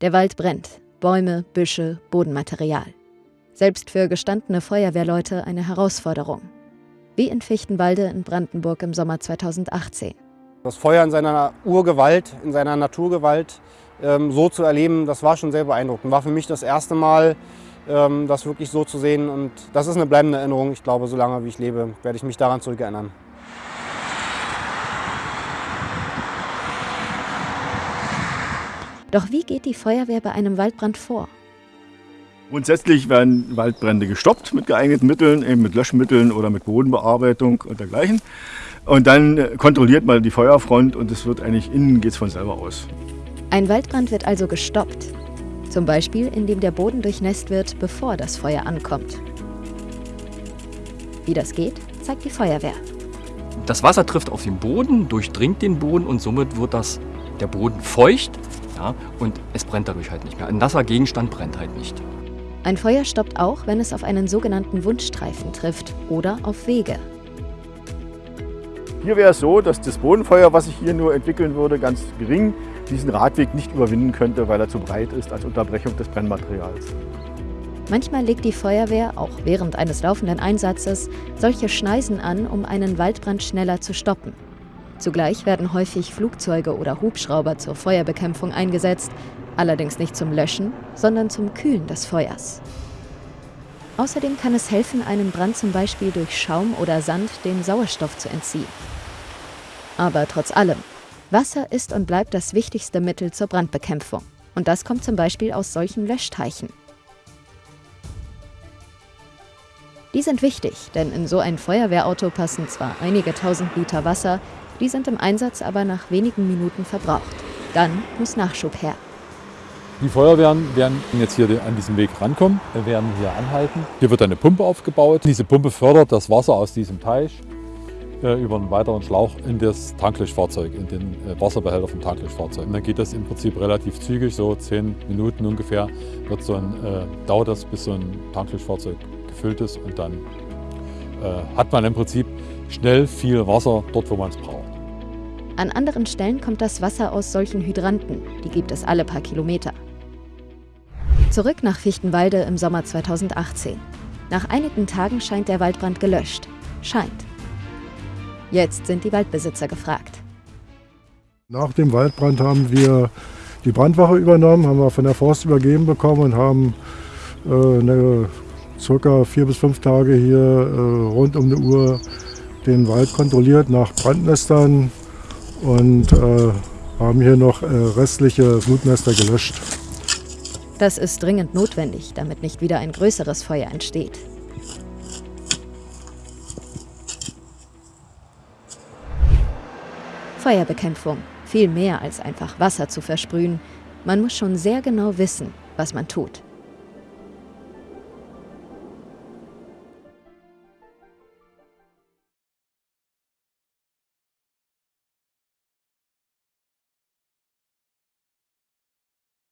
Der Wald brennt. Bäume, Büsche, Bodenmaterial. Selbst für gestandene Feuerwehrleute eine Herausforderung. Wie in Fichtenwalde in Brandenburg im Sommer 2018. Das Feuer in seiner Urgewalt, in seiner Naturgewalt ähm, so zu erleben, das war schon sehr beeindruckend. War für mich das erste Mal, ähm, das wirklich so zu sehen. Und das ist eine bleibende Erinnerung. Ich glaube, solange wie ich lebe, werde ich mich daran zurückerinnern. Doch wie geht die Feuerwehr bei einem Waldbrand vor? Grundsätzlich werden Waldbrände gestoppt mit geeigneten Mitteln, eben mit Löschmitteln oder mit Bodenbearbeitung und dergleichen. Und dann kontrolliert man die Feuerfront und es wird eigentlich innen geht es von selber aus. Ein Waldbrand wird also gestoppt. Zum Beispiel, indem der Boden durchnässt wird, bevor das Feuer ankommt. Wie das geht, zeigt die Feuerwehr. Das Wasser trifft auf den Boden, durchdringt den Boden und somit wird das, der Boden feucht ja, und es brennt dadurch halt nicht mehr. Ein nasser Gegenstand brennt halt nicht. Ein Feuer stoppt auch, wenn es auf einen sogenannten Wundstreifen trifft oder auf Wege. Hier wäre es so, dass das Bodenfeuer, was sich hier nur entwickeln würde, ganz gering diesen Radweg nicht überwinden könnte, weil er zu breit ist als Unterbrechung des Brennmaterials. Manchmal legt die Feuerwehr, auch während eines laufenden Einsatzes, solche Schneisen an, um einen Waldbrand schneller zu stoppen. Zugleich werden häufig Flugzeuge oder Hubschrauber zur Feuerbekämpfung eingesetzt, allerdings nicht zum Löschen, sondern zum Kühlen des Feuers. Außerdem kann es helfen, einen Brand zum Beispiel durch Schaum oder Sand den Sauerstoff zu entziehen. Aber trotz allem, Wasser ist und bleibt das wichtigste Mittel zur Brandbekämpfung. Und das kommt zum Beispiel aus solchen Löschteichen. Die sind wichtig, denn in so ein Feuerwehrauto passen zwar einige tausend Liter Wasser, die sind im Einsatz aber nach wenigen Minuten verbraucht. Dann muss Nachschub her. Die Feuerwehren werden jetzt hier an diesem Weg rankommen. Wir werden hier anhalten. Hier wird eine Pumpe aufgebaut. Diese Pumpe fördert das Wasser aus diesem Teich äh, über einen weiteren Schlauch in das Tanklöschfahrzeug, in den äh, Wasserbehälter vom Tanklöschfahrzeug. Und dann geht das im Prinzip relativ zügig, so zehn Minuten ungefähr, wird so ein, äh, dauert das, bis so ein Tanklöschfahrzeug gefüllt ist und dann äh, hat man im Prinzip schnell viel Wasser dort, wo man es braucht. An anderen Stellen kommt das Wasser aus solchen Hydranten. Die gibt es alle paar Kilometer. Zurück nach Fichtenwalde im Sommer 2018. Nach einigen Tagen scheint der Waldbrand gelöscht. Scheint. Jetzt sind die Waldbesitzer gefragt. Nach dem Waldbrand haben wir die Brandwache übernommen, haben wir von der Forst übergeben bekommen und haben äh, eine, circa vier bis fünf Tage hier äh, rund um eine Uhr den Wald kontrolliert nach Brandnestern, und äh, haben hier noch äh, restliche Flutnester gelöscht. Das ist dringend notwendig, damit nicht wieder ein größeres Feuer entsteht. Feuerbekämpfung. Viel mehr als einfach Wasser zu versprühen. Man muss schon sehr genau wissen, was man tut.